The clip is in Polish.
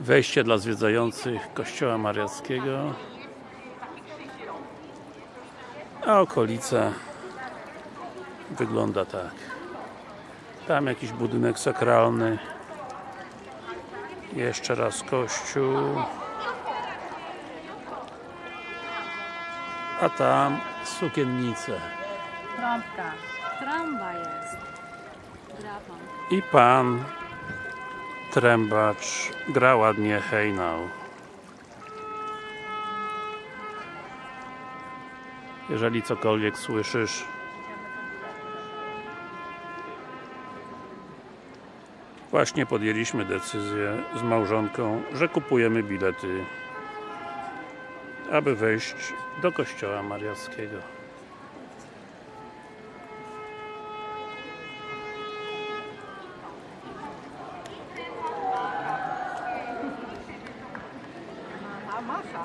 Wejście dla zwiedzających kościoła mariackiego a okolica wygląda tak. Tam jakiś budynek sakralny. Jeszcze raz kościół. A tam sukiennice. Trąbka. Trąba jest. I pan trębacz gra ładnie hejnał jeżeli cokolwiek słyszysz właśnie podjęliśmy decyzję z małżonką, że kupujemy bilety aby wejść do kościoła mariackiego Masa.